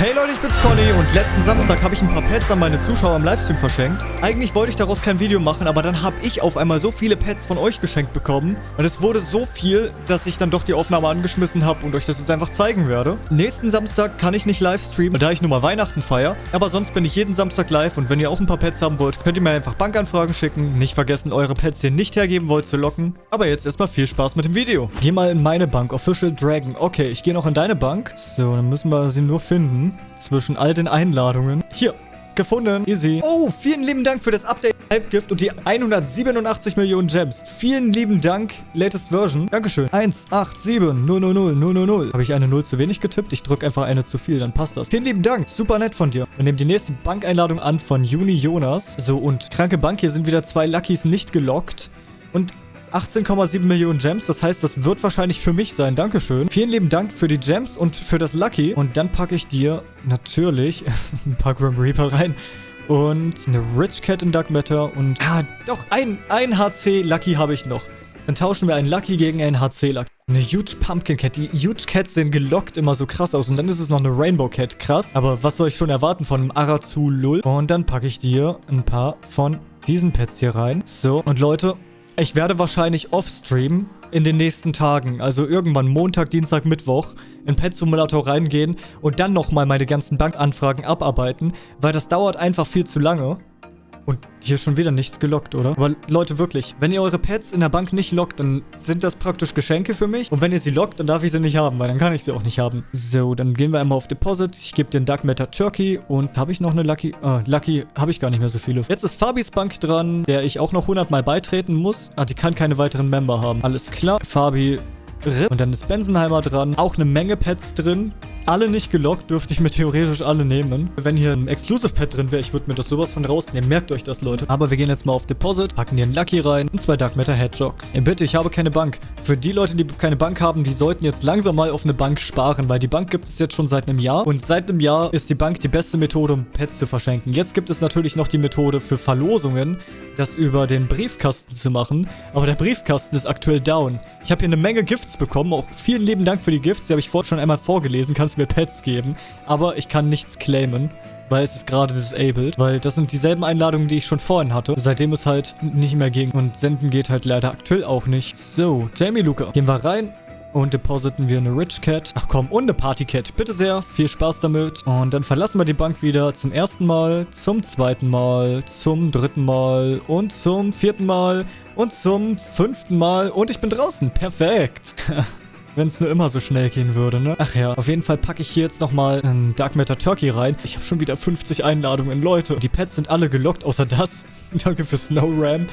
Hey Leute, ich bin's Conny und letzten Samstag habe ich ein paar Pets an meine Zuschauer im Livestream verschenkt. Eigentlich wollte ich daraus kein Video machen, aber dann habe ich auf einmal so viele Pets von euch geschenkt bekommen. Und es wurde so viel, dass ich dann doch die Aufnahme angeschmissen habe und euch das jetzt einfach zeigen werde. Nächsten Samstag kann ich nicht livestreamen, da ich nur mal Weihnachten feiere. Aber sonst bin ich jeden Samstag live und wenn ihr auch ein paar Pets haben wollt, könnt ihr mir einfach Bankanfragen schicken. Nicht vergessen, eure Pets, die ihr nicht hergeben wollt, zu locken. Aber jetzt erstmal viel Spaß mit dem Video. Geh mal in meine Bank, Official Dragon. Okay, ich gehe noch in deine Bank. So, dann müssen wir sie nur finden zwischen all den Einladungen. Hier, gefunden. Easy. Oh, vielen lieben Dank für das Update Halbgift und die 187 Millionen Gems. Vielen lieben Dank, latest Version. Dankeschön. 187 000 000. Habe ich eine 0 zu wenig getippt? Ich drücke einfach eine zu viel, dann passt das. Vielen lieben Dank. Super nett von dir. Wir nehmen die nächste Bankeinladung an von Juni Jonas. So, und kranke Bank. Hier sind wieder zwei Luckys nicht gelockt. Und 18,7 Millionen Gems. Das heißt, das wird wahrscheinlich für mich sein. Dankeschön. Vielen lieben Dank für die Gems und für das Lucky. Und dann packe ich dir natürlich ein paar Grim Reaper rein. Und eine Rich Cat in Dark Matter. Und ah, doch, ein, ein HC Lucky habe ich noch. Dann tauschen wir einen Lucky gegen einen HC Lucky. Eine Huge Pumpkin Cat. Die Huge Cats sehen gelockt immer so krass aus. Und dann ist es noch eine Rainbow Cat. Krass. Aber was soll ich schon erwarten von einem Arazu Lull? Und dann packe ich dir ein paar von diesen Pets hier rein. So, und Leute, ich werde wahrscheinlich off-stream in den nächsten Tagen, also irgendwann Montag, Dienstag, Mittwoch, in Pet Simulator reingehen und dann nochmal meine ganzen Bankanfragen abarbeiten, weil das dauert einfach viel zu lange. Und hier schon wieder nichts gelockt, oder? Aber Leute, wirklich, wenn ihr eure Pets in der Bank nicht lockt, dann sind das praktisch Geschenke für mich. Und wenn ihr sie lockt, dann darf ich sie nicht haben, weil dann kann ich sie auch nicht haben. So, dann gehen wir einmal auf Deposit. Ich gebe den Dark Matter Turkey. Und habe ich noch eine Lucky? Ah, Lucky habe ich gar nicht mehr so viele. Jetzt ist Fabis Bank dran, der ich auch noch 100 Mal beitreten muss. Ah, die kann keine weiteren Member haben. Alles klar. Fabi RIP. Und dann ist Bensenheimer dran. Auch eine Menge Pets drin. Alle nicht gelockt, dürfte ich mir theoretisch alle nehmen. Wenn hier ein Exclusive Pet drin wäre, ich würde mir das sowas von rausnehmen. Merkt euch das, Leute. Aber wir gehen jetzt mal auf Deposit, packen hier einen Lucky rein und zwei Dark Matter Hedgehogs. Ey, bitte, ich habe keine Bank. Für die Leute, die keine Bank haben, die sollten jetzt langsam mal auf eine Bank sparen, weil die Bank gibt es jetzt schon seit einem Jahr. Und seit einem Jahr ist die Bank die beste Methode, um Pets zu verschenken. Jetzt gibt es natürlich noch die Methode für Verlosungen, das über den Briefkasten zu machen. Aber der Briefkasten ist aktuell down. Ich habe hier eine Menge Gifts bekommen. Auch vielen lieben Dank für die Gifts. Die habe ich vorhin schon einmal vorgelesen. Kannst du mir Pets geben. Aber ich kann nichts claimen weil es ist gerade disabled, weil das sind dieselben Einladungen, die ich schon vorhin hatte, seitdem es halt nicht mehr ging und senden geht halt leider aktuell auch nicht. So, Jamie Luca, gehen wir rein und depositen wir eine Rich Cat. Ach komm, und eine Party Cat. Bitte sehr, viel Spaß damit. Und dann verlassen wir die Bank wieder zum ersten Mal, zum zweiten Mal, zum dritten Mal und zum vierten Mal und zum fünften Mal. Und ich bin draußen. Perfekt. Wenn es nur immer so schnell gehen würde, ne? Ach ja, auf jeden Fall packe ich hier jetzt nochmal einen Dark Matter Turkey rein. Ich habe schon wieder 50 Einladungen, Leute. Die Pets sind alle gelockt, außer das. Danke für Snow Ram.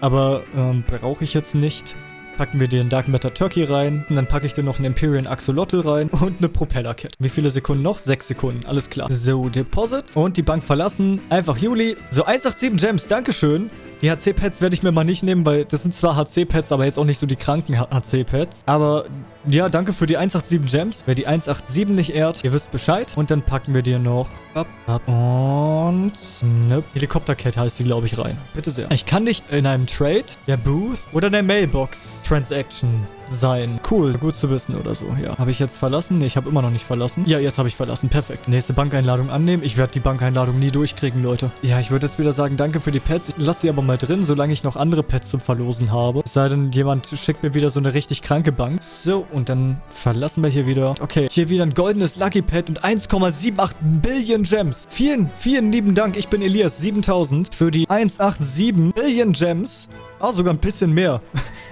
Aber ähm, brauche ich jetzt nicht packen wir den Dark Matter Turkey rein. Und dann packe ich dir noch einen Empyrean Axolotl rein und eine Propeller Kit. Wie viele Sekunden noch? Sechs Sekunden. Alles klar. So, Deposit und die Bank verlassen. Einfach Juli. So, 187 Gems. Dankeschön. Die HC-Pads werde ich mir mal nicht nehmen, weil das sind zwar HC-Pads, aber jetzt auch nicht so die kranken HC-Pads. Aber ja, danke für die 187 Gems. Wer die 187 nicht ehrt, ihr wisst Bescheid. Und dann packen wir dir noch... Und... Ne, Helikopter-Cat heißt die, glaube ich, rein. Bitte sehr. Ich kann nicht in einem Trade, der Booth oder der Mailbox-Transaction sein. Cool, gut zu wissen oder so. Ja. Habe ich jetzt verlassen? Ne, ich habe immer noch nicht verlassen. Ja, jetzt habe ich verlassen. Perfekt. Nächste Bankeinladung annehmen. Ich werde die Bankeinladung nie durchkriegen, Leute. Ja, ich würde jetzt wieder sagen, danke für die Pets. Ich lasse sie aber mal drin, solange ich noch andere Pets zum Verlosen habe. Es sei denn, jemand schickt mir wieder so eine richtig kranke Bank. So, und dann verlassen wir hier wieder. Okay, hier wieder ein goldenes Lucky Pet und 1,78 Billion Gems. Vielen, vielen lieben Dank. Ich bin Elias, 7000 für die 187 Billion Gems. Oh, sogar ein bisschen mehr.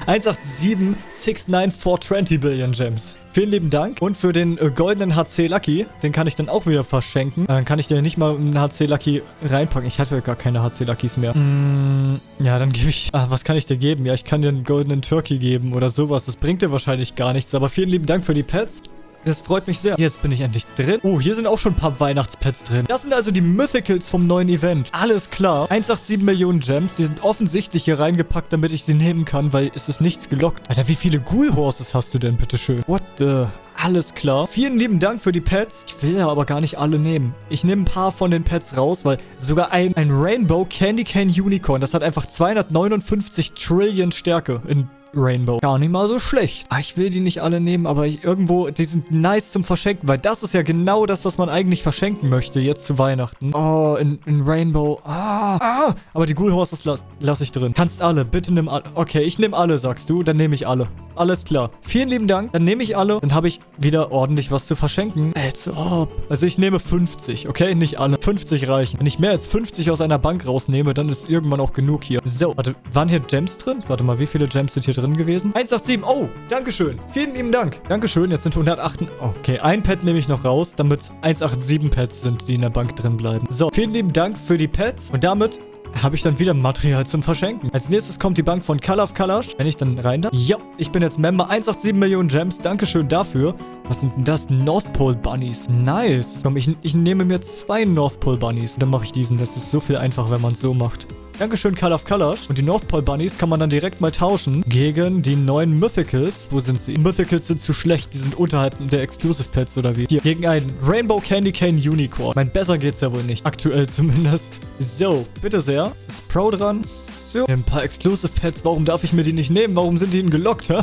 187 69420 Billion Gems. Vielen lieben Dank. Und für den äh, goldenen HC Lucky, den kann ich dann auch wieder verschenken. Dann kann ich dir nicht mal einen HC Lucky reinpacken. Ich hatte gar keine HC Luckys mehr. Mm, ja, dann gebe ich... Ah, was kann ich dir geben? Ja, ich kann dir einen goldenen Turkey geben oder sowas. Das bringt dir wahrscheinlich gar nichts. Aber vielen lieben Dank für die Pets. Das freut mich sehr. Jetzt bin ich endlich drin. Oh, hier sind auch schon ein paar Weihnachtspets drin. Das sind also die Mythicals vom neuen Event. Alles klar. 187 Millionen Gems. Die sind offensichtlich hier reingepackt, damit ich sie nehmen kann, weil es ist nichts gelockt. Alter, wie viele Ghoul Horses hast du denn, bitteschön? What the... Alles klar. Vielen lieben Dank für die Pets. Ich will ja aber gar nicht alle nehmen. Ich nehme ein paar von den Pets raus, weil sogar ein, ein Rainbow Candy Cane Unicorn, das hat einfach 259 Trillion Stärke in Rainbow. Gar nicht mal so schlecht. Ah, ich will die nicht alle nehmen, aber ich, irgendwo, die sind nice zum Verschenken, weil das ist ja genau das, was man eigentlich verschenken möchte, jetzt zu Weihnachten. Oh, in, in Rainbow. Ah, ah. Aber die Ghoul Horses lasse lass ich drin. Kannst alle, bitte nimm alle. Okay, ich nehme alle, sagst du. Dann nehme ich alle. Alles klar. Vielen lieben Dank. Dann nehme ich alle. Dann habe ich wieder ordentlich was zu verschenken. Als ob. Also ich nehme 50, okay? Nicht alle. 50 reichen. Wenn ich mehr als 50 aus einer Bank rausnehme, dann ist irgendwann auch genug hier. So, warte, waren hier Gems drin? Warte mal, wie viele Gems sind hier drin gewesen? 187. Oh, Dankeschön. Vielen lieben Dank. Dankeschön. Jetzt sind 108. Okay, ein Pet nehme ich noch raus, damit 187 Pets sind, die in der Bank drin bleiben. So, vielen lieben Dank für die Pets. Und damit habe ich dann wieder Material zum Verschenken. Als nächstes kommt die Bank von Call of Kalash. Wenn ich dann rein darf. Ja, ich bin jetzt Member. 187 Millionen Gems. Dankeschön dafür. Was sind denn das? North Pole Bunnies. Nice. Komm, ich, ich nehme mir zwei North Pole Bunnies. Dann mache ich diesen. Das ist so viel einfacher, wenn man es so macht. Dankeschön, Call of Colors. Und die North Pole Bunnies kann man dann direkt mal tauschen gegen die neuen Mythicals. Wo sind sie? Mythicals sind zu schlecht. Die sind unterhalb der Exclusive Pets oder wie? Hier, gegen einen Rainbow Candy Cane Unicorn. Mein, besser geht's ja wohl nicht. Aktuell zumindest. So, bitte sehr. Ist Pro dran. So. Ein paar Exclusive Pets. Warum darf ich mir die nicht nehmen? Warum sind die denn gelockt, hä?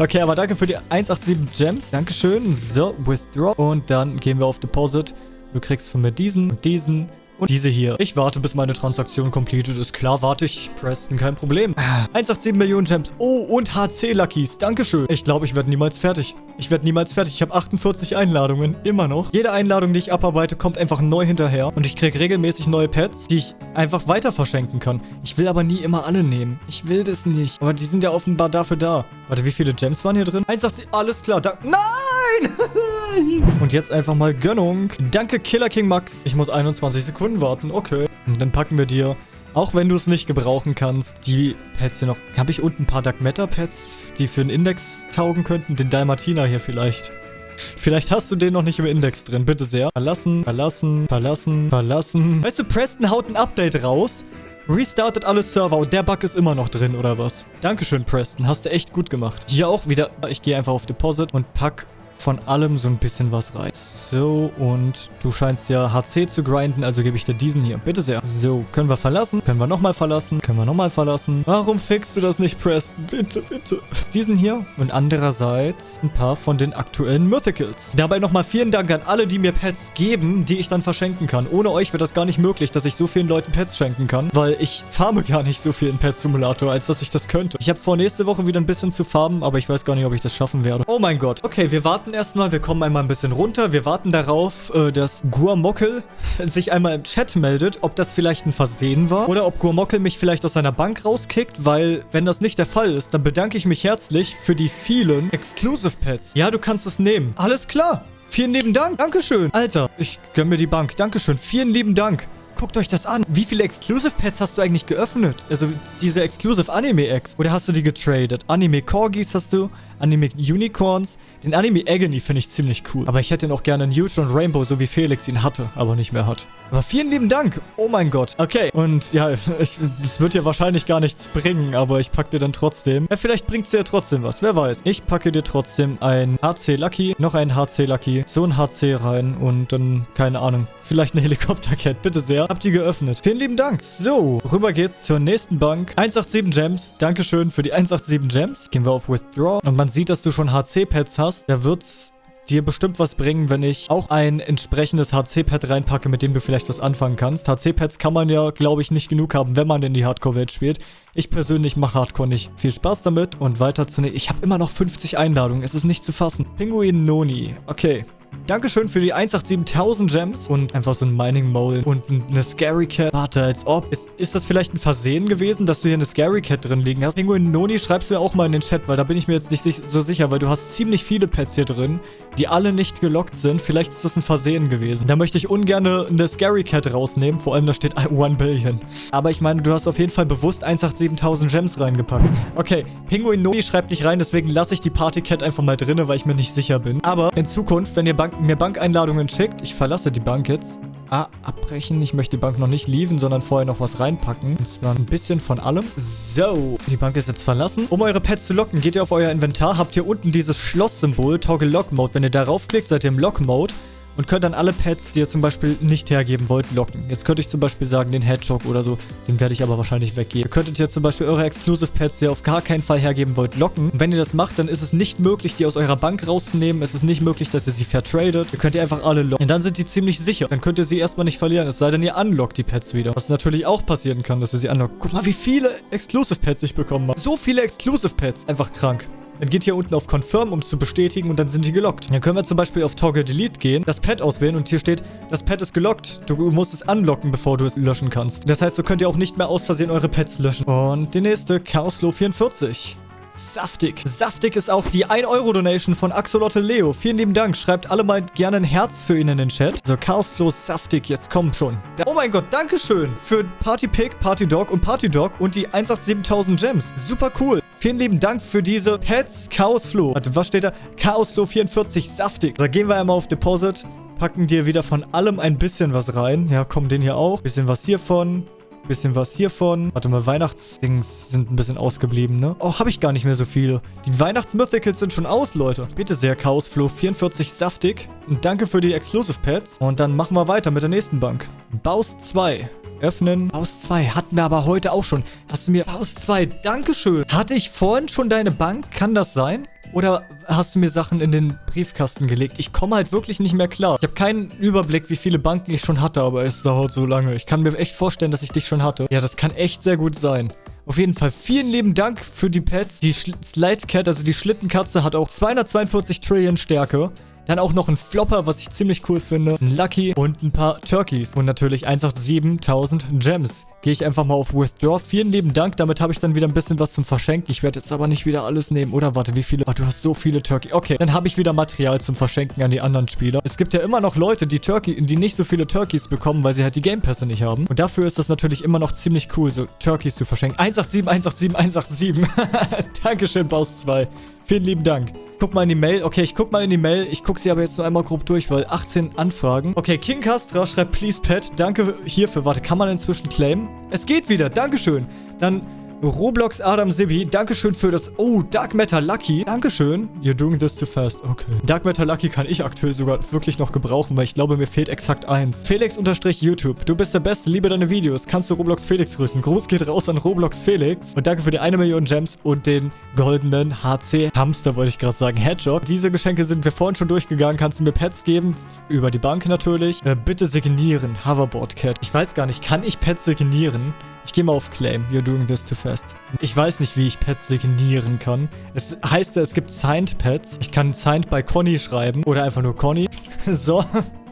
Okay, aber danke für die 187 Gems. Dankeschön. So, Withdraw. Und dann gehen wir auf Deposit. Du kriegst von mir diesen und diesen und diese hier. Ich warte, bis meine Transaktion completed ist. Klar, warte ich. Preston, kein Problem. 187 Millionen Gems. Oh, und HC-Luckies. Dankeschön. Ich glaube, ich werde niemals fertig. Ich werde niemals fertig. Ich habe 48 Einladungen. Immer noch. Jede Einladung, die ich abarbeite, kommt einfach neu hinterher. Und ich kriege regelmäßig neue Pets, die ich einfach weiter verschenken kann. Ich will aber nie immer alle nehmen. Ich will das nicht. Aber die sind ja offenbar dafür da. Warte, wie viele Gems waren hier drin? 187. Alles klar. Da Nein! Und jetzt einfach mal Gönnung. Danke, Killer King Max. Ich muss 21 Sekunden warten. Okay. Und dann packen wir dir, auch wenn du es nicht gebrauchen kannst, die Pets hier noch. Habe ich unten ein paar Dark Matter Pets, die für den Index taugen könnten? Den Dalmatina hier vielleicht. Vielleicht hast du den noch nicht im Index drin. Bitte sehr. Verlassen, verlassen, verlassen, verlassen. Weißt du, Preston haut ein Update raus. Restartet alle Server und der Bug ist immer noch drin, oder was? Dankeschön, Preston. Hast du echt gut gemacht. Hier auch wieder. Ich gehe einfach auf Deposit und pack von allem so ein bisschen was rein. So, und du scheinst ja HC zu grinden, also gebe ich dir diesen hier. Bitte sehr. So, können wir verlassen? Können wir nochmal verlassen? Können wir nochmal verlassen? Warum fixst du das nicht, Preston? Bitte, bitte. Diesen hier und andererseits ein paar von den aktuellen Mythicals. Dabei nochmal vielen Dank an alle, die mir Pets geben, die ich dann verschenken kann. Ohne euch wäre das gar nicht möglich, dass ich so vielen Leuten Pets schenken kann, weil ich farme gar nicht so viel in Pet Simulator, als dass ich das könnte. Ich habe vor, nächste Woche wieder ein bisschen zu farmen, aber ich weiß gar nicht, ob ich das schaffen werde. Oh mein Gott. Okay, wir warten warten erstmal. Wir kommen einmal ein bisschen runter. Wir warten darauf, äh, dass Guamockel sich einmal im Chat meldet, ob das vielleicht ein Versehen war oder ob Guamockel mich vielleicht aus seiner Bank rauskickt, weil wenn das nicht der Fall ist, dann bedanke ich mich herzlich für die vielen Exclusive Pets. Ja, du kannst es nehmen. Alles klar. Vielen lieben Dank. Dankeschön. Alter, ich gönn mir die Bank. Dankeschön. Vielen lieben Dank. Guckt euch das an. Wie viele Exclusive Pets hast du eigentlich geöffnet? Also diese Exclusive Anime Eggs. Oder hast du die getradet? Anime Corgis hast du? Anime Unicorns. Den Anime Agony finde ich ziemlich cool. Aber ich hätte ihn auch gerne Neutron Rainbow, so wie Felix ihn hatte, aber nicht mehr hat. Aber vielen lieben Dank. Oh mein Gott. Okay. Und ja, es wird dir wahrscheinlich gar nichts bringen, aber ich packe dir dann trotzdem. Ja, vielleicht bringt es dir trotzdem was. Wer weiß. Ich packe dir trotzdem ein HC Lucky, noch ein HC Lucky, so ein HC rein und dann, keine Ahnung, vielleicht eine Helikoptercat. Bitte sehr. Habt ihr geöffnet. Vielen lieben Dank. So, rüber geht's zur nächsten Bank. 187 Gems. Dankeschön für die 187 Gems. Gehen wir auf Withdraw. Und man sieht, dass du schon HC-Pads hast, da wird's dir bestimmt was bringen, wenn ich auch ein entsprechendes HC-Pad reinpacke, mit dem du vielleicht was anfangen kannst. HC-Pads kann man ja, glaube ich, nicht genug haben, wenn man in die Hardcore-Welt spielt. Ich persönlich mache Hardcore nicht. Viel Spaß damit und weiter zu... Ne ich habe immer noch 50 Einladungen, es ist nicht zu fassen. Pinguin Noni. Okay, Dankeschön für die 187.000 Gems und einfach so ein Mining Mole und eine Scary Cat. Warte, als ob. Ist, ist das vielleicht ein Versehen gewesen, dass du hier eine Scary Cat drin liegen hast? Penguin Noni, schreibst du mir auch mal in den Chat, weil da bin ich mir jetzt nicht so sicher, weil du hast ziemlich viele Pets hier drin, die alle nicht gelockt sind. Vielleicht ist das ein Versehen gewesen. Da möchte ich ungern eine Scary Cat rausnehmen, vor allem da steht 1 Billion. Aber ich meine, du hast auf jeden Fall bewusst 187.000 Gems reingepackt. Okay, Penguin Noni schreibt nicht rein, deswegen lasse ich die Party Cat einfach mal drin, weil ich mir nicht sicher bin. Aber in Zukunft, wenn ihr Bank mir Bankeinladungen schickt. Ich verlasse die Bank jetzt. Ah, abbrechen. Ich möchte die Bank noch nicht leaven, sondern vorher noch was reinpacken. Und zwar ein bisschen von allem. So, die Bank ist jetzt verlassen. Um eure Pets zu locken, geht ihr auf euer Inventar, habt hier unten dieses Schlosssymbol, Toggle Lock Mode. Wenn ihr darauf klickt, seid ihr im Lock Mode. Und könnt dann alle Pets, die ihr zum Beispiel nicht hergeben wollt, locken. Jetzt könnte ich zum Beispiel sagen, den Hedgehog oder so, den werde ich aber wahrscheinlich weggeben. Ihr könntet jetzt zum Beispiel eure Exclusive Pets, die ihr auf gar keinen Fall hergeben wollt, locken. Und wenn ihr das macht, dann ist es nicht möglich, die aus eurer Bank rauszunehmen. Es ist nicht möglich, dass ihr sie vertradet. Ihr könnt ihr einfach alle locken. Und dann sind die ziemlich sicher. Dann könnt ihr sie erstmal nicht verlieren. Es sei denn, ihr unlockt die Pets wieder. Was natürlich auch passieren kann, dass ihr sie unlockt. Guck mal, wie viele Exclusive Pets ich bekommen habe. So viele Exclusive Pets. Einfach krank. Dann geht hier unten auf Confirm, um es zu bestätigen und dann sind die gelockt. Dann können wir zum Beispiel auf Toggle Delete gehen, das Pad auswählen und hier steht, das Pad ist gelockt. Du musst es unlocken, bevor du es löschen kannst. Das heißt, so könnt ihr auch nicht mehr aus Versehen eure Pets löschen. Und die nächste, Chaoslo 44. Saftig. Saftig ist auch die 1-Euro-Donation von Axolotte Leo. Vielen lieben Dank. Schreibt alle mal gerne ein Herz für ihn in den Chat. So, Chaos so saftig. Jetzt kommt schon. Oh mein Gott, Dankeschön für Party Pig, Party Dog und Party Dog und die 187.000 Gems. Super cool. Vielen lieben Dank für diese Pets Chaos Flow. Warte, was steht da? Chaos Flow 44, saftig. Da gehen wir einmal auf Deposit. Packen dir wieder von allem ein bisschen was rein. Ja, komm, den hier auch. Bisschen was hiervon. Bisschen was hiervon. Warte mal, Weihnachtsdings sind ein bisschen ausgeblieben, ne? Oh, habe ich gar nicht mehr so viele. Die Weihnachtsmythicals sind schon aus, Leute. Bitte sehr, Chaosflow 44 saftig. Und danke für die Exclusive Pets. Und dann machen wir weiter mit der nächsten Bank. Baus 2. Öffnen. Baus 2 hatten wir aber heute auch schon. Hast du mir... Baus 2, Dankeschön. Hatte ich vorhin schon deine Bank? Kann das sein? Oder hast du mir Sachen in den Briefkasten gelegt? Ich komme halt wirklich nicht mehr klar. Ich habe keinen Überblick, wie viele Banken ich schon hatte, aber es dauert so lange. Ich kann mir echt vorstellen, dass ich dich schon hatte. Ja, das kann echt sehr gut sein. Auf jeden Fall vielen lieben Dank für die Pets. Die Slide Cat, also die Schlittenkatze, hat auch 242 Trillion Stärke. Dann auch noch ein Flopper, was ich ziemlich cool finde. Ein Lucky und ein paar Turkeys. Und natürlich 187.000 Gems. Gehe ich einfach mal auf Withdraw. Vielen lieben Dank. Damit habe ich dann wieder ein bisschen was zum Verschenken. Ich werde jetzt aber nicht wieder alles nehmen. Oder warte, wie viele? Oh, du hast so viele Turkey. Okay, dann habe ich wieder Material zum Verschenken an die anderen Spieler. Es gibt ja immer noch Leute, die Turkey, die nicht so viele Turkeys bekommen, weil sie halt die Game Pässe nicht haben. Und dafür ist das natürlich immer noch ziemlich cool, so Turkeys zu verschenken. 187, 187, 187. Dankeschön, Baus 2. Vielen lieben Dank guck mal in die Mail. Okay, ich guck mal in die Mail. Ich guck sie aber jetzt nur einmal grob durch, weil 18 Anfragen. Okay, King Castra schreibt, please pet. Danke hierfür. Warte, kann man inzwischen claimen? Es geht wieder. Dankeschön. Dann Roblox Adam Sibi, Dankeschön für das... Oh, Dark Matter Lucky. Dankeschön. You're doing this too fast. Okay. Dark Matter Lucky kann ich aktuell sogar wirklich noch gebrauchen, weil ich glaube, mir fehlt exakt eins. Felix-YouTube. Du bist der Beste. Liebe deine Videos. Kannst du Roblox Felix grüßen? Gruß geht raus an Roblox Felix. Und danke für die eine Million Gems und den goldenen HC Hamster, wollte ich gerade sagen. Hedgehog. Diese Geschenke sind wir vorhin schon durchgegangen. Kannst du mir Pets geben? Über die Bank natürlich. Äh, bitte signieren. Hoverboard Cat. Ich weiß gar nicht. Kann ich Pets signieren? Ich gehe mal auf Claim. You're doing this too fast. Ich weiß nicht, wie ich Pets signieren kann. Es heißt ja, es gibt Signed Pets. Ich kann Signed bei Conny schreiben. Oder einfach nur Conny. so.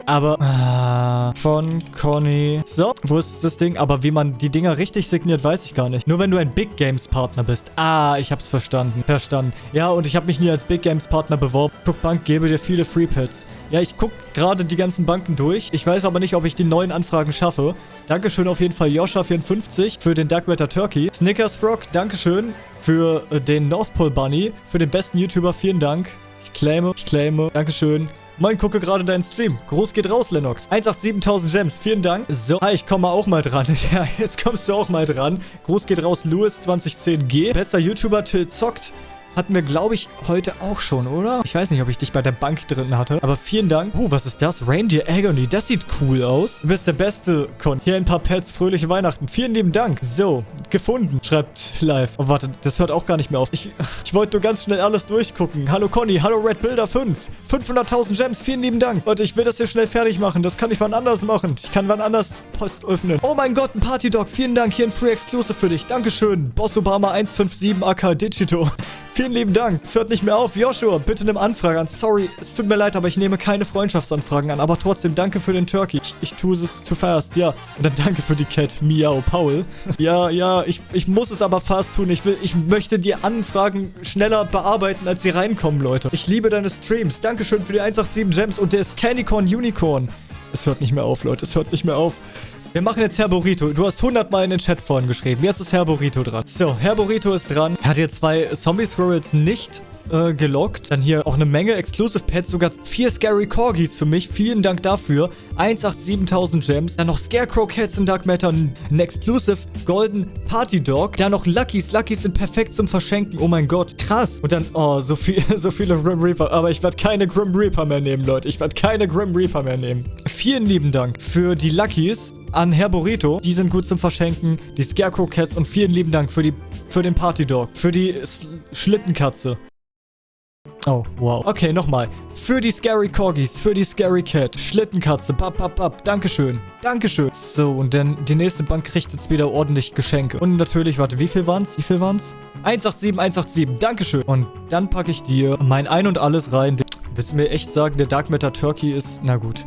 Aber ah, von Conny. So, wo ist das Ding? Aber wie man die Dinger richtig signiert, weiß ich gar nicht. Nur wenn du ein Big Games Partner bist. Ah, ich hab's verstanden. Verstanden. Ja, und ich habe mich nie als Big Games Partner beworben. Guck, Bank gebe dir viele Free Pets. Ja, ich guck gerade die ganzen Banken durch. Ich weiß aber nicht, ob ich die neuen Anfragen schaffe. Dankeschön auf jeden Fall Joscha54 für den Dark Matter Turkey. Snickers Frog, Dankeschön für äh, den North Pole Bunny. Für den besten YouTuber, vielen Dank. Ich claime, ich claime. Dankeschön. Moin, gucke gerade deinen Stream. Groß geht raus, Lennox. 187.000 Gems, vielen Dank. So, hi, ich komme auch mal dran. Ja, jetzt kommst du auch mal dran. Groß geht raus, Louis2010G. Bester YouTuber, Till zockt. Hatten wir, glaube ich, heute auch schon, oder? Ich weiß nicht, ob ich dich bei der Bank drin hatte. Aber vielen Dank. Oh, was ist das? Reindeer Agony. Das sieht cool aus. Du bist der Beste, Con. Hier ein paar Pets. Fröhliche Weihnachten. Vielen lieben Dank. So, gefunden. Schreibt live. Oh, warte. Das hört auch gar nicht mehr auf. Ich, ich wollte nur ganz schnell alles durchgucken. Hallo, Conny. Hallo, Red Builder 5. 500.000 Gems. Vielen lieben Dank. Warte, ich will das hier schnell fertig machen. Das kann ich wann anders machen. Ich kann wann anders Post öffnen. Oh mein Gott, ein Party Dog. Vielen Dank. Hier ein Free Exclusive für dich. Dankeschön. Boss Obama 157 AK Digito. Vielen lieben Dank. Es hört nicht mehr auf. Joshua, bitte nimm Anfrage an. Sorry, es tut mir leid, aber ich nehme keine Freundschaftsanfragen an. Aber trotzdem, danke für den Turkey. Ich, ich tue es zu fast, ja. Und dann danke für die Cat. Miau, Paul. ja, ja, ich, ich muss es aber fast tun. Ich will, ich möchte die Anfragen schneller bearbeiten, als sie reinkommen, Leute. Ich liebe deine Streams. Dankeschön für die 187 Gems und der Candycorn Unicorn. Es hört nicht mehr auf, Leute. Es hört nicht mehr auf. Wir machen jetzt Herr Burrito. Du hast 100 Mal in den Chat vorhin geschrieben. Jetzt ist Herr Burrito dran. So, Herr Burrito ist dran. Er hat hier zwei Zombie-Squirrels nicht äh, gelockt. Dann hier auch eine Menge Exclusive Pets, sogar vier Scary Corgis für mich. Vielen Dank dafür. 187.000 Gems. Dann noch Scarecrow Cats in Dark Matter, ein Exclusive Golden Party Dog. Dann noch Luckies. Luckies sind perfekt zum Verschenken. Oh mein Gott, krass. Und dann, oh, so, viel, so viele Grim Reaper. Aber ich werde keine Grim Reaper mehr nehmen, Leute. Ich werde keine Grim Reaper mehr nehmen. Vielen lieben Dank für die Luckies an Herr Burrito. Die sind gut zum Verschenken. Die Scarecrow Cats und vielen lieben Dank für, die, für den Party Dog. Für die S Schlittenkatze. Oh, wow. Okay, nochmal. Für die Scary Corgis, für die Scary Cat, Schlittenkatze, bap, bap, bap. Dankeschön. Dankeschön. So, und dann die nächste Bank kriegt jetzt wieder ordentlich Geschenke. Und natürlich, warte, wie viel waren's? Wie viel waren's? 187, 187. Dankeschön. Und dann packe ich dir mein Ein und Alles rein. Willst du mir echt sagen, der Dark Matter Turkey ist... Na gut.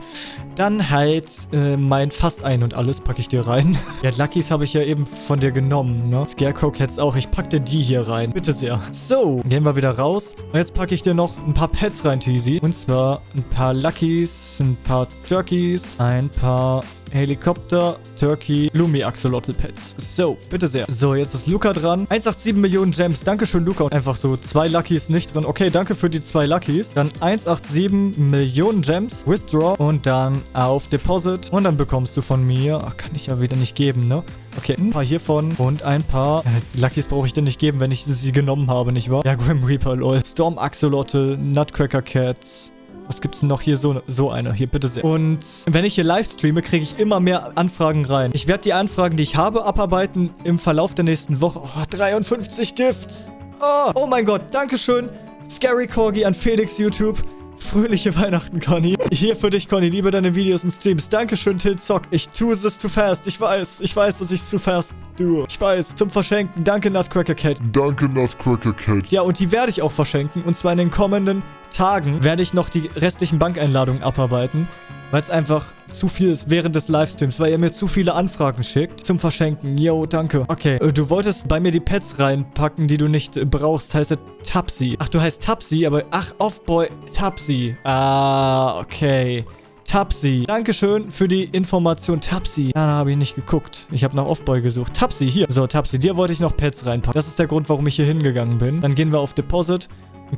Dann halt äh, mein fast ein und alles packe ich dir rein. ja, Luckys habe ich ja eben von dir genommen, ne? Scarecrow Cats auch. Ich packe dir die hier rein. Bitte sehr. So, gehen wir wieder raus. Und jetzt packe ich dir noch ein paar Pets rein, Teasy. Und zwar ein paar Luckys, ein paar Turkeys, ein paar Helikopter, Turkey, Lumi Axolotl Pets. So, bitte sehr. So, jetzt ist Luca dran. 187 Millionen Gems. Dankeschön, Luca. Und einfach so zwei Luckys nicht drin. Okay, danke für die zwei Luckys. Dann 187 Millionen Gems. Withdraw. Und dann auf Deposit. Und dann bekommst du von mir... Ach, kann ich ja wieder nicht geben, ne? Okay, ein paar hiervon und ein paar... Äh, Luckys brauche ich dir nicht geben, wenn ich sie genommen habe, nicht wahr? Ja, Grim Reaper, lol. Storm Axolotl, Nutcracker Cats, was gibt's denn noch hier? So, so eine. Hier, bitte sehr. Und wenn ich hier live streame, kriege ich immer mehr Anfragen rein. Ich werde die Anfragen, die ich habe, abarbeiten im Verlauf der nächsten Woche. Oh, 53 Gifts. Oh, oh mein Gott. Dankeschön. Scary Corgi an Felix YouTube. Fröhliche Weihnachten, Conny. Hier für dich, Conny. Liebe deine Videos und Streams. Dankeschön, Tilzock. Ich tue es zu fast. Ich weiß. Ich weiß, dass ich es zu fast tue. Ich weiß. Zum Verschenken. Danke, Nutcracker Cat. Danke, Nutcracker Cat. Ja, und die werde ich auch verschenken. Und zwar in den kommenden Tagen werde ich noch die restlichen Bankeinladungen abarbeiten weil es einfach zu viel ist während des Livestreams, weil ihr mir zu viele Anfragen schickt zum Verschenken. Yo, danke. Okay, äh, du wolltest bei mir die Pets reinpacken, die du nicht brauchst. Heißt er Tapsi. Ach, du heißt Tapsi, aber... Ach, Offboy Tapsi. Ah, okay. Tapsi. Dankeschön für die Information. Tapsi. Da habe ich nicht geguckt. Ich habe nach Offboy gesucht. Tapsi, hier. So, Tapsi, dir wollte ich noch Pets reinpacken. Das ist der Grund, warum ich hier hingegangen bin. Dann gehen wir auf Deposit.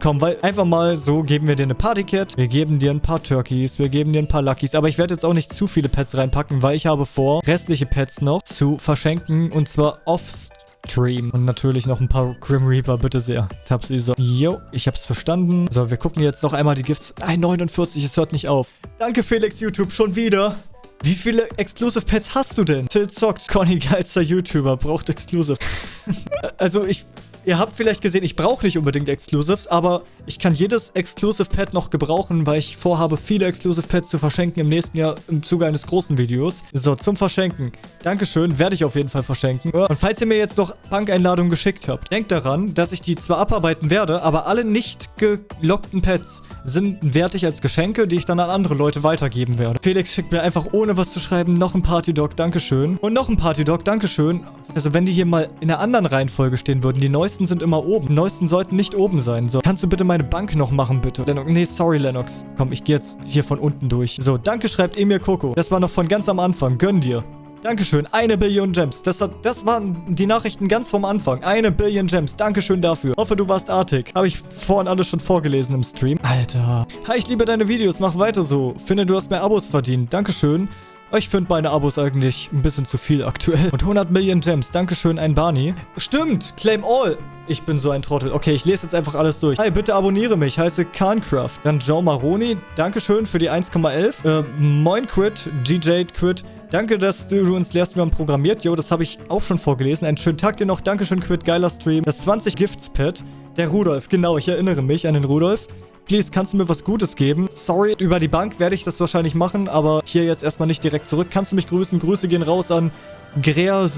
Komm, weil einfach mal so geben wir dir eine Party-Cat. Wir geben dir ein paar Turkeys. Wir geben dir ein paar Luckys. Aber ich werde jetzt auch nicht zu viele Pets reinpacken, weil ich habe vor, restliche Pets noch zu verschenken. Und zwar off-stream. Und natürlich noch ein paar Grim Reaper, bitte sehr. Tapsi so. Yo, ich hab's verstanden. So, wir gucken jetzt noch einmal die Gifts. Nein, 49, es hört nicht auf. Danke, Felix YouTube, schon wieder. Wie viele Exclusive Pets hast du denn? Till zockt, Conny, geilster YouTuber, braucht Exclusive. also ich, Ihr habt vielleicht gesehen, ich brauche nicht unbedingt Exclusives, aber ich kann jedes Exclusive Pad noch gebrauchen, weil ich vorhabe, viele Exclusive Pads zu verschenken im nächsten Jahr im Zuge eines großen Videos. So, zum Verschenken. Dankeschön, werde ich auf jeden Fall verschenken. Und falls ihr mir jetzt noch Bankeinladungen geschickt habt, denkt daran, dass ich die zwar abarbeiten werde, aber alle nicht gelockten Pads sind wertig als Geschenke, die ich dann an andere Leute weitergeben werde. Felix schickt mir einfach ohne was zu schreiben noch ein Party Dog, Dankeschön. Und noch ein Party Dog, Dankeschön. Also wenn die hier mal in der anderen Reihenfolge stehen würden, die neuesten neuesten sind immer oben. Die neuesten sollten nicht oben sein. So, kannst du bitte meine Bank noch machen, bitte? Lennox, nee, sorry, Lennox. Komm, ich gehe jetzt hier von unten durch. So, danke, schreibt Emir Coco. Das war noch von ganz am Anfang. Gönn dir. Dankeschön. Eine Billion Gems. Das, hat, das waren die Nachrichten ganz vom Anfang. Eine Billion Gems. Dankeschön dafür. Hoffe, du warst artig. Habe ich vorhin alles schon vorgelesen im Stream. Alter. Hi, ich liebe deine Videos. Mach weiter so. Finde, du hast mehr Abos verdient. Dankeschön. Ich finde meine Abos eigentlich ein bisschen zu viel aktuell. Und 100 Millionen Gems. Dankeschön, ein Barney. Stimmt, Claim All. Ich bin so ein Trottel. Okay, ich lese jetzt einfach alles durch. Hi, bitte abonniere mich. Heiße Khancraft. Dann Joe Maroni. Dankeschön für die 1,11. Äh, Moin Quit. DJ Quit. Danke, dass du uns lehrst, wie man programmiert. Jo, das habe ich auch schon vorgelesen. Einen schönen Tag dir noch. Dankeschön, Quit. Geiler Stream. Das 20 Gifts Pad. Der Rudolf. Genau, ich erinnere mich an den Rudolf. Please, kannst du mir was Gutes geben? Sorry, über die Bank werde ich das wahrscheinlich machen, aber hier jetzt erstmal nicht direkt zurück. Kannst du mich grüßen? Grüße gehen raus an Grea...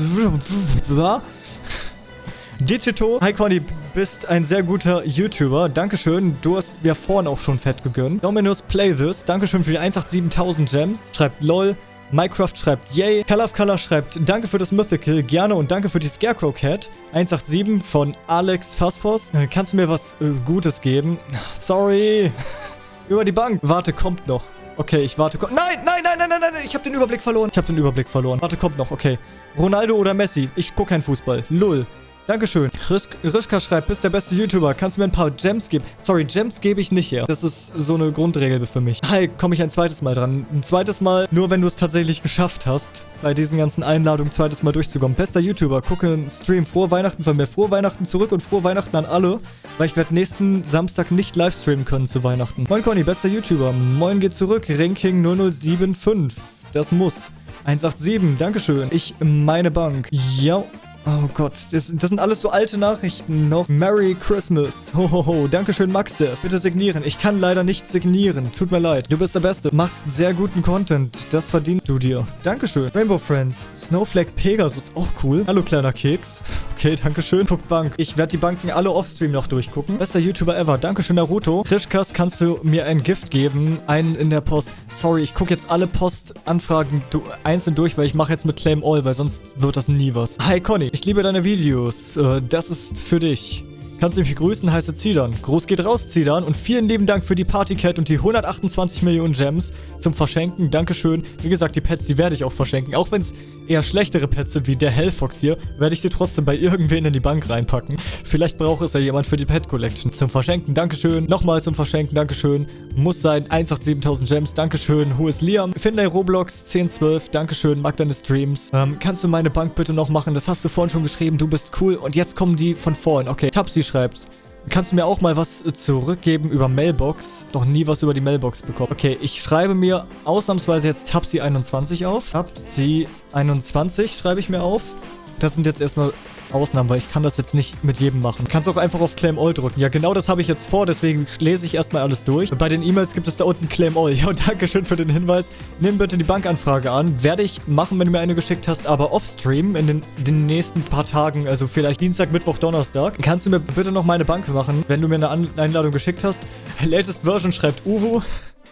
Digito. Hi Conny, bist ein sehr guter YouTuber. Dankeschön. Du hast ja vorhin auch schon fett gegönnt. Dominus Play This. Dankeschön für die 187.000 Gems. Schreibt LOL. Minecraft schreibt Yay. Color of Color schreibt Danke für das Mythical, gerne und danke für die Scarecrow Cat. 187 von Alex Phasphos. Äh, kannst du mir was äh, Gutes geben? Sorry. Über die Bank. Warte, kommt noch. Okay, ich warte. Nein, nein, nein, nein, nein, nein. Ich habe den Überblick verloren. Ich habe den Überblick verloren. Warte, kommt noch. Okay. Ronaldo oder Messi? Ich gucke keinen Fußball. Lull. Dankeschön. Risch Rischka schreibt, bist der beste YouTuber. Kannst du mir ein paar Gems geben? Sorry, Gems gebe ich nicht her. Das ist so eine Grundregel für mich. Hi, komme ich ein zweites Mal dran. Ein zweites Mal, nur wenn du es tatsächlich geschafft hast, bei diesen ganzen Einladungen zweites Mal durchzukommen. Bester YouTuber, gucke einen Stream. Frohe Weihnachten von mir. Frohe Weihnachten zurück und frohe Weihnachten an alle, weil ich werde nächsten Samstag nicht livestreamen können zu Weihnachten. Moin Conny, bester YouTuber. Moin geht zurück. Ranking 0075. Das muss. 187, Dankeschön. Ich meine Bank. Ja, Oh Gott, das, das, sind alles so alte Nachrichten noch. Merry Christmas. Hohoho. Ho, ho. Dankeschön, Maxdev. Bitte signieren. Ich kann leider nicht signieren. Tut mir leid. Du bist der Beste. Machst sehr guten Content. Das verdienst du dir. Dankeschön. Rainbow Friends. Snowflake Pegasus. Auch cool. Hallo, kleiner Keks. Okay, Dankeschön. Guck Bank. Ich werde die Banken alle offstream noch durchgucken. Bester YouTuber ever. Dankeschön, Naruto. Krischkas, kannst du mir ein Gift geben? Einen in der Post. Sorry, ich gucke jetzt alle Postanfragen einzeln durch, weil ich mache jetzt mit Claim All, weil sonst wird das nie was. Hi, Conny. Ich liebe deine Videos. Äh, das ist für dich. Kannst du mich grüßen, heiße Zidern. Groß geht raus, Zidern. Und vielen lieben Dank für die Partycat und die 128 Millionen Gems zum Verschenken. Dankeschön. Wie gesagt, die Pets, die werde ich auch verschenken. Auch wenn es eher schlechtere Pets sind wie der Hellfox hier, werde ich sie trotzdem bei irgendwen in die Bank reinpacken. Vielleicht braucht es ja jemand für die Pet Collection. Zum Verschenken, Dankeschön. Nochmal zum Verschenken, Dankeschön. Muss sein, 187.000 Gems, Dankeschön. Who is Liam? Finlay Roblox, 1012, Dankeschön. Mag deine Streams. Ähm, kannst du meine Bank bitte noch machen? Das hast du vorhin schon geschrieben. Du bist cool. Und jetzt kommen die von vorhin. Okay, Tapsi schreibt. Kannst du mir auch mal was zurückgeben über Mailbox? Noch nie was über die Mailbox bekommen. Okay, ich schreibe mir ausnahmsweise jetzt Tapsi21 auf. Tapsi21 schreibe ich mir auf. Das sind jetzt erstmal Ausnahmen, weil ich kann das jetzt nicht mit jedem machen. Du kannst auch einfach auf Claim All drücken. Ja, genau das habe ich jetzt vor, deswegen lese ich erstmal alles durch. Bei den E-Mails gibt es da unten Claim All. Ja, danke schön für den Hinweis. Nimm bitte die Bankanfrage an. Werde ich machen, wenn du mir eine geschickt hast, aber offstream in den, den nächsten paar Tagen, also vielleicht Dienstag, Mittwoch, Donnerstag. Kannst du mir bitte noch meine Bank machen, wenn du mir eine An Einladung geschickt hast? Latest Version schreibt Uwu.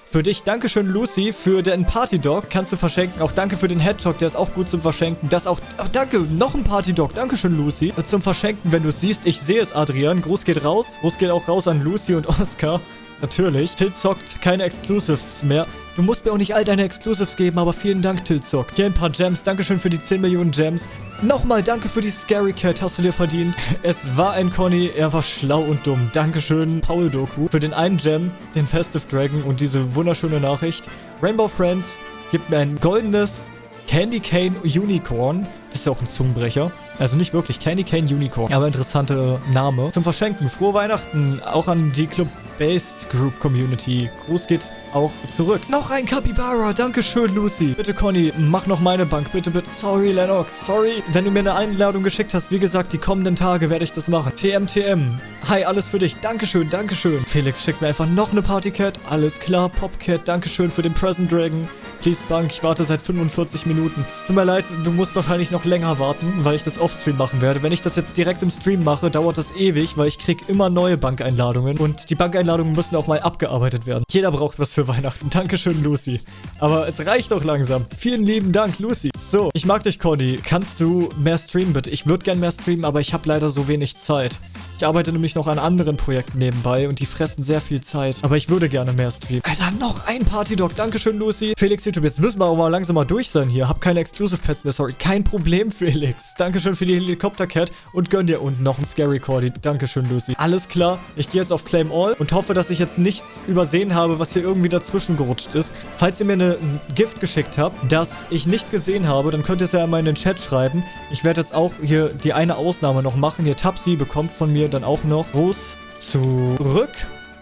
Für dich, Dankeschön, Lucy, für den Party-Dog. Kannst du verschenken. Auch danke für den Hedgehog, der ist auch gut zum Verschenken. Das auch... Oh, danke, noch ein Party-Dog. Dankeschön, Lucy. Zum Verschenken, wenn du es siehst. Ich sehe es, Adrian. Gruß geht raus. Gruß geht auch raus an Lucy und Oscar. Natürlich. Till zockt keine Exclusives mehr. Du musst mir auch nicht all deine Exclusives geben, aber vielen Dank, Tilzock. Hier ein paar Gems. Dankeschön für die 10 Millionen Gems. Nochmal danke für die Scary Cat. Hast du dir verdient. Es war ein Conny. Er war schlau und dumm. Dankeschön, Paul Doku, für den einen Gem, den Festive Dragon und diese wunderschöne Nachricht. Rainbow Friends gibt mir ein goldenes Candy Cane Unicorn. Das ist ja auch ein Zungenbrecher. Also nicht wirklich Candy Cane Unicorn, aber interessanter Name. Zum Verschenken. Frohe Weihnachten auch an die Club-Based Group Community. Gruß geht auch zurück. Noch ein Capybara. Dankeschön, Lucy. Bitte, Conny, mach noch meine Bank. Bitte, bitte. Sorry, Lennox. Sorry. Wenn du mir eine Einladung geschickt hast, wie gesagt, die kommenden Tage werde ich das machen. TMTM. Hi, alles für dich. Dankeschön, Dankeschön. Felix schickt mir einfach noch eine Partycat. Alles klar. Popcat, Dankeschön für den Present Dragon. Please Bank, ich warte seit 45 Minuten. Es tut mir leid, du musst wahrscheinlich noch länger warten, weil ich das offstream machen werde. Wenn ich das jetzt direkt im Stream mache, dauert das ewig, weil ich krieg immer neue Bankeinladungen. Und die Bankeinladungen müssen auch mal abgearbeitet werden. Jeder braucht was für Weihnachten. Dankeschön, Lucy. Aber es reicht doch langsam. Vielen lieben Dank, Lucy. So, ich mag dich, Conny. Kannst du mehr streamen, bitte? Ich würde gern mehr streamen, aber ich habe leider so wenig Zeit. Ich arbeite nämlich noch an anderen Projekten nebenbei und die fressen sehr viel Zeit. Aber ich würde gerne mehr streamen. Alter, noch ein Partydog. Dankeschön, Lucy. Felix YouTube, jetzt müssen wir aber langsam mal durch sein hier. Hab keine Exclusive Pets mehr, sorry. Kein Problem, Felix. Dankeschön für die Helikopter-Cat und gönn dir unten noch ein Scary Cordy. Dankeschön, Lucy. Alles klar. Ich gehe jetzt auf Claim All und hoffe, dass ich jetzt nichts übersehen habe, was hier irgendwie dazwischen gerutscht ist. Falls ihr mir eine, ein Gift geschickt habt, das ich nicht gesehen habe, dann könnt ihr es ja mal in den Chat schreiben. Ich werde jetzt auch hier die eine Ausnahme noch machen. Hier Tapsi bekommt von mir dann auch noch Gruß zurück.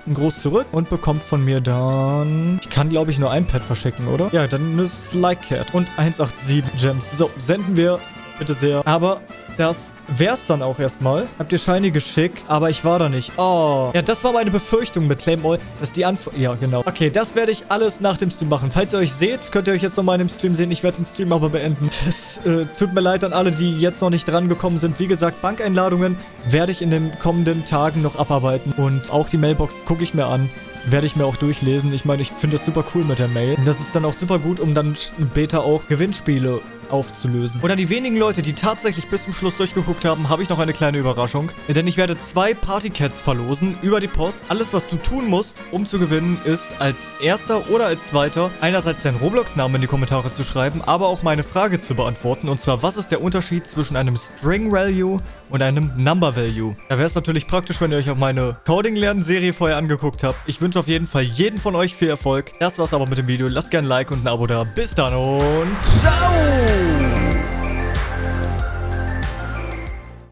Ein Gruß zurück und bekommt von mir dann... Ich kann, glaube ich, nur ein Pad verschicken, oder? Ja, dann eine Like Cat und 187 Gems. So, senden wir bitte sehr. Aber das wär's dann auch erstmal. Habt ihr Shiny geschickt, aber ich war da nicht. Oh. Ja, das war meine Befürchtung mit Claim All, dass die Antwort... Ja, genau. Okay, das werde ich alles nach dem Stream machen. Falls ihr euch seht, könnt ihr euch jetzt nochmal in dem Stream sehen. Ich werde den Stream aber beenden. Das äh, tut mir leid an alle, die jetzt noch nicht dran gekommen sind. Wie gesagt, Bankeinladungen werde ich in den kommenden Tagen noch abarbeiten. Und auch die Mailbox gucke ich mir an werde ich mir auch durchlesen. Ich meine, ich finde das super cool mit der Mail. Und das ist dann auch super gut, um dann später auch Gewinnspiele aufzulösen. Und an die wenigen Leute, die tatsächlich bis zum Schluss durchgeguckt haben, habe ich noch eine kleine Überraschung. Denn ich werde zwei Partycats verlosen über die Post. Alles, was du tun musst, um zu gewinnen, ist als erster oder als zweiter einerseits deinen Roblox-Namen in die Kommentare zu schreiben, aber auch meine Frage zu beantworten. Und zwar, was ist der Unterschied zwischen einem String-Value und einem Number-Value? Da wäre es natürlich praktisch, wenn ihr euch auch meine Coding-Lernen-Serie vorher angeguckt habt. Ich wünsche auf jeden Fall jeden von euch viel Erfolg. Das war's aber mit dem Video. Lasst gerne ein Like und ein Abo da. Bis dann und ciao! Ooh.